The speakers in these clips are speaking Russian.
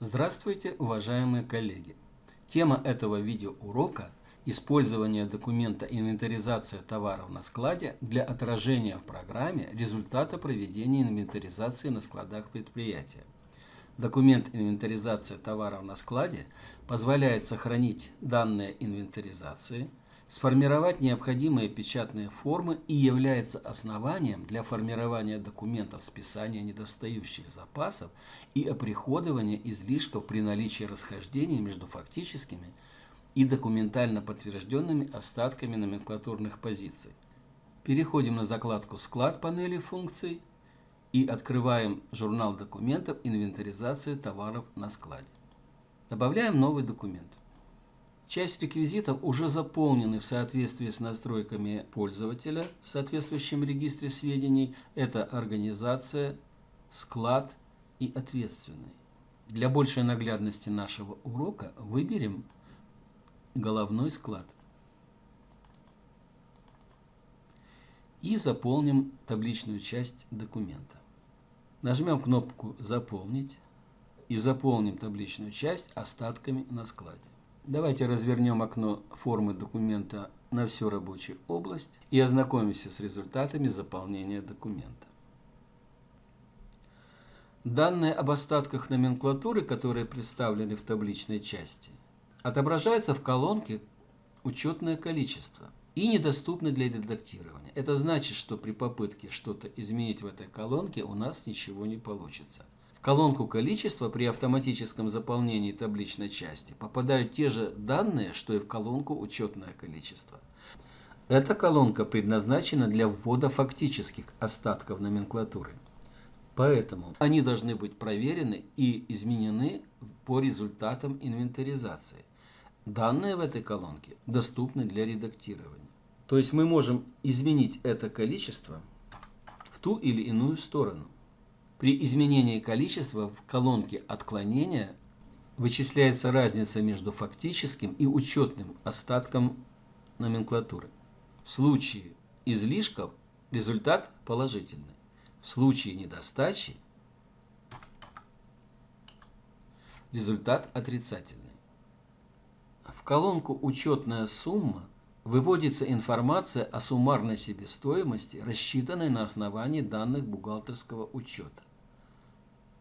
Здравствуйте, уважаемые коллеги! Тема этого видеоурока – использование документа «Инвентаризация товаров на складе» для отражения в программе результата проведения инвентаризации на складах предприятия. Документ «Инвентаризация товаров на складе» позволяет сохранить данные инвентаризации – сформировать необходимые печатные формы и является основанием для формирования документов списания недостающих запасов и оприходования излишков при наличии расхождений между фактическими и документально подтвержденными остатками номенклатурных позиций. Переходим на закладку «Склад» панели функций и открываем журнал документов инвентаризации товаров на складе. Добавляем новый документ. Часть реквизитов уже заполнены в соответствии с настройками пользователя в соответствующем регистре сведений. Это организация, склад и ответственный. Для большей наглядности нашего урока выберем головной склад. И заполним табличную часть документа. Нажмем кнопку «Заполнить» и заполним табличную часть остатками на складе. Давайте развернем окно формы документа на всю рабочую область и ознакомимся с результатами заполнения документа. Данные об остатках номенклатуры, которые представлены в табличной части, отображаются в колонке «Учетное количество» и недоступны для редактирования. Это значит, что при попытке что-то изменить в этой колонке у нас ничего не получится. Колонку количества при автоматическом заполнении табличной части попадают те же данные, что и в колонку учетное количество. Эта колонка предназначена для ввода фактических остатков номенклатуры. Поэтому они должны быть проверены и изменены по результатам инвентаризации. Данные в этой колонке доступны для редактирования. То есть мы можем изменить это количество в ту или иную сторону. При изменении количества в колонке отклонения вычисляется разница между фактическим и учетным остатком номенклатуры. В случае излишков результат положительный. В случае недостачи результат отрицательный. В колонку «Учетная сумма» выводится информация о суммарной себестоимости, рассчитанной на основании данных бухгалтерского учета.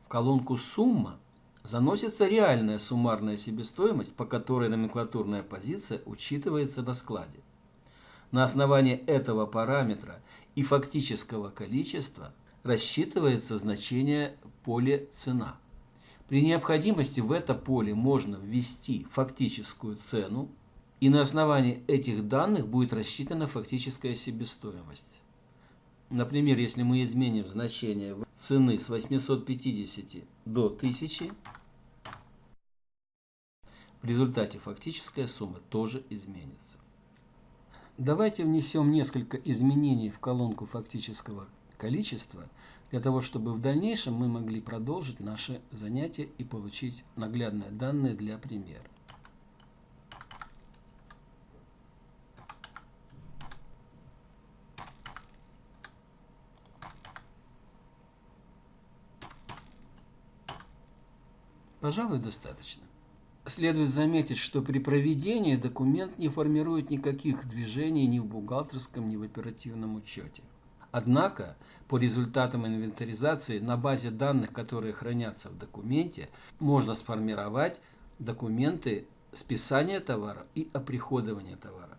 В колонку «Сумма» заносится реальная суммарная себестоимость, по которой номенклатурная позиция учитывается на складе. На основании этого параметра и фактического количества рассчитывается значение поля «Цена». При необходимости в это поле можно ввести фактическую цену, и на основании этих данных будет рассчитана фактическая себестоимость. Например, если мы изменим значение цены с 850 до 1000, в результате фактическая сумма тоже изменится. Давайте внесем несколько изменений в колонку фактического количества, для того, чтобы в дальнейшем мы могли продолжить наше занятие и получить наглядные данные для примера. Пожалуй, достаточно. Следует заметить, что при проведении документ не формирует никаких движений ни в бухгалтерском, ни в оперативном учете. Однако, по результатам инвентаризации на базе данных, которые хранятся в документе, можно сформировать документы списания товара и оприходования товара.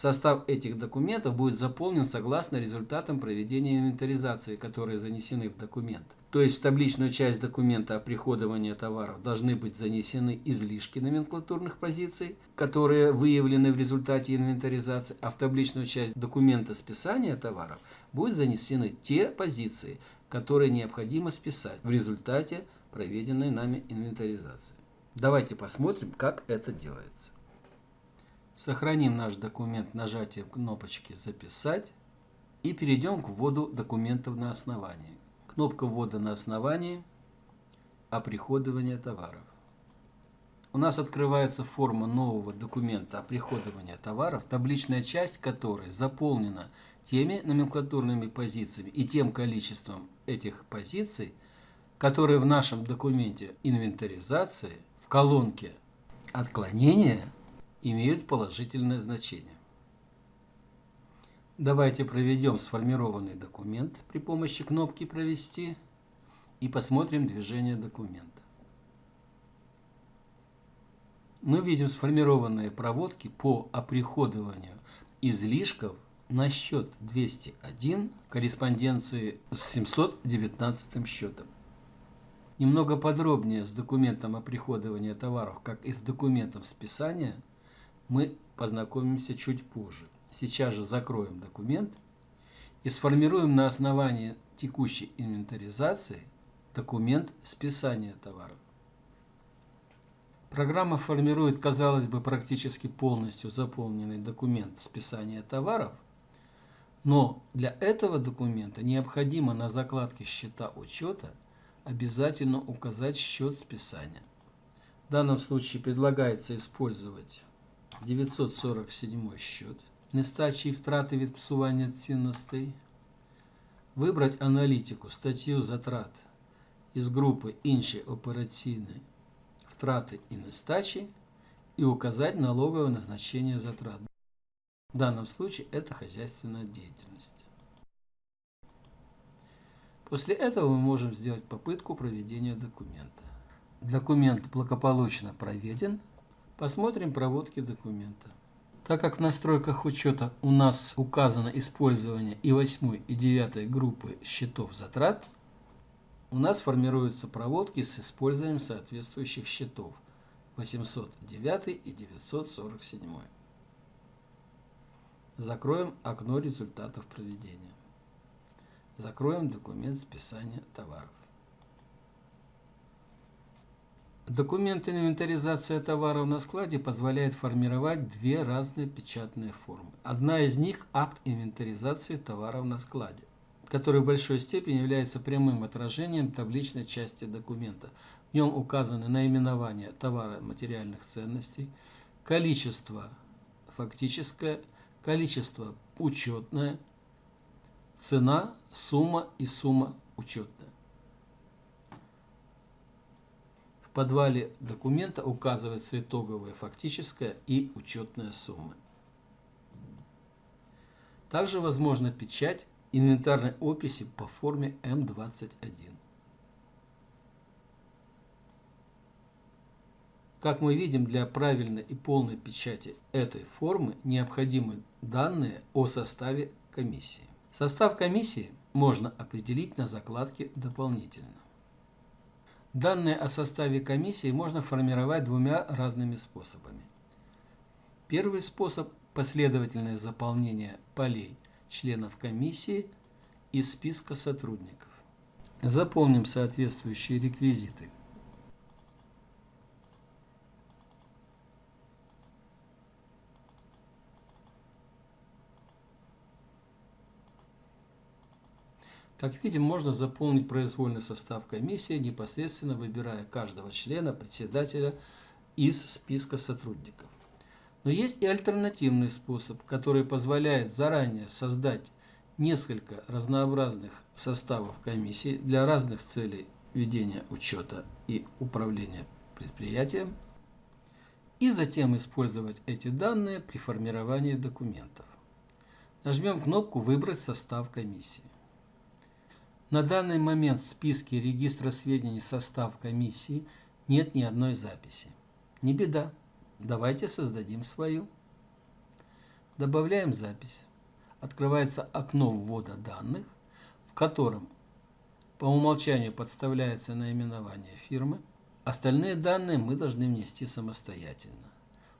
Состав этих документов будет заполнен согласно результатам проведения инвентаризации, которые занесены в документ. То есть в табличную часть документа о приходовании товаров должны быть занесены излишки номенклатурных позиций, которые выявлены в результате инвентаризации, а в табличную часть документа списания товаров будут занесены те позиции, которые необходимо списать в результате проведенной нами инвентаризации. Давайте посмотрим, как это делается. Сохраним наш документ нажатием кнопочки «Записать» и перейдем к вводу документов на основании. Кнопка ввода на основании «Оприходование товаров». У нас открывается форма нового документа оприходования товаров, табличная часть которой заполнена теми номенклатурными позициями и тем количеством этих позиций, которые в нашем документе инвентаризации в колонке «Отклонения» имеют положительное значение. Давайте проведем сформированный документ при помощи кнопки «Провести» и посмотрим движение документа. Мы видим сформированные проводки по оприходованию излишков на счет 201 корреспонденции с 719 счетом. Немного подробнее с документом оприходования товаров, как и с документом списания, мы познакомимся чуть позже. Сейчас же закроем документ и сформируем на основании текущей инвентаризации документ списания товаров. Программа формирует, казалось бы, практически полностью заполненный документ списания товаров, но для этого документа необходимо на закладке счета учета обязательно указать счет списания. В данном случае предлагается использовать 947 счет нестачі і втрати від псування цінностей, вибрати аналітику, статтю затрат із групи Інші операційні втрати і нестачі и указать налоговое назначение затрат. В данном случае это хозяйственная деятельность. После этого мы можем сделать попытку проведения документа. Документ благополучно проведен. Посмотрим проводки документа. Так как в настройках учета у нас указано использование и 8 и 9 группы счетов затрат, у нас формируются проводки с использованием соответствующих счетов 809 и 947. Закроем окно результатов проведения. Закроем документ списания товаров. Документ инвентаризация товаров на складе позволяет формировать две разные печатные формы. Одна из них – акт инвентаризации товаров на складе, который в большой степени является прямым отражением табличной части документа. В нем указаны наименование товара материальных ценностей, количество фактическое, количество учетное, цена, сумма и сумма учетная. Подвале документа указывается итоговая фактическая и учетная суммы. Также возможна печать инвентарной описи по форме М21. Как мы видим, для правильной и полной печати этой формы необходимы данные о составе комиссии. Состав комиссии можно определить на закладке «Дополнительно». Данные о составе комиссии можно формировать двумя разными способами. Первый способ – последовательное заполнение полей членов комиссии из списка сотрудников. Заполним соответствующие реквизиты – Как видим, можно заполнить произвольный состав комиссии, непосредственно выбирая каждого члена председателя из списка сотрудников. Но есть и альтернативный способ, который позволяет заранее создать несколько разнообразных составов комиссии для разных целей ведения учета и управления предприятием, и затем использовать эти данные при формировании документов. Нажмем кнопку «Выбрать состав комиссии». На данный момент в списке регистра сведений состав комиссии нет ни одной записи. Не беда, давайте создадим свою. Добавляем запись. Открывается окно ввода данных, в котором по умолчанию подставляется наименование фирмы. Остальные данные мы должны внести самостоятельно.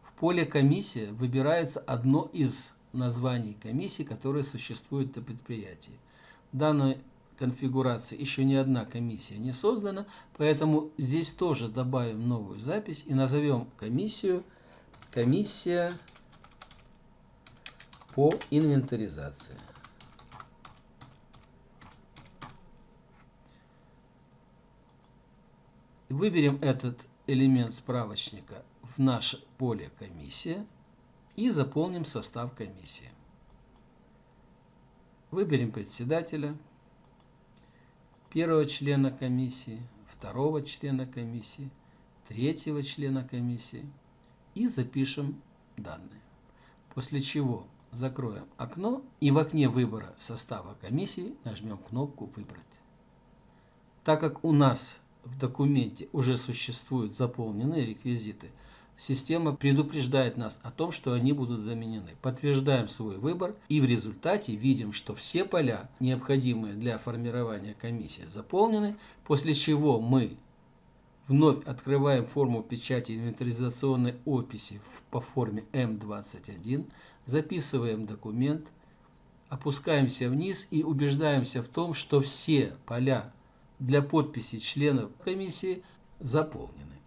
В поле «Комиссия» выбирается одно из названий комиссии, которые существуют на предприятии. Данное конфигурации еще ни одна комиссия не создана, поэтому здесь тоже добавим новую запись и назовем комиссию комиссия по инвентаризации. Выберем этот элемент справочника в наше поле комиссия и заполним состав комиссии. Выберем председателя. Первого члена комиссии, второго члена комиссии, третьего члена комиссии и запишем данные. После чего закроем окно и в окне выбора состава комиссии нажмем кнопку «Выбрать». Так как у нас в документе уже существуют заполненные реквизиты, система предупреждает нас о том, что они будут заменены. Подтверждаем свой выбор и в результате видим, что все поля, необходимые для формирования комиссии, заполнены, после чего мы вновь открываем форму печати инвентаризационной описи по форме М21, записываем документ, опускаемся вниз и убеждаемся в том, что все поля для подписи членов комиссии заполнены.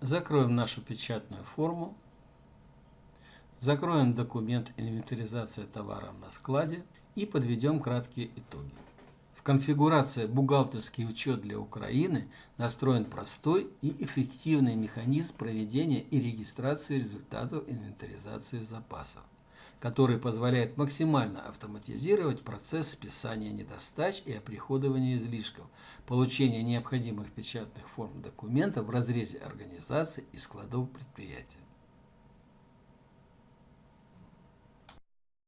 Закроем нашу печатную форму. Закроем документ «Инвентаризация товаров на складе» и подведем краткие итоги. В конфигурации «Бухгалтерский учет для Украины» настроен простой и эффективный механизм проведения и регистрации результатов инвентаризации запасов который позволяет максимально автоматизировать процесс списания недостач и оприходования излишков, получения необходимых печатных форм документов в разрезе организации и складов предприятия.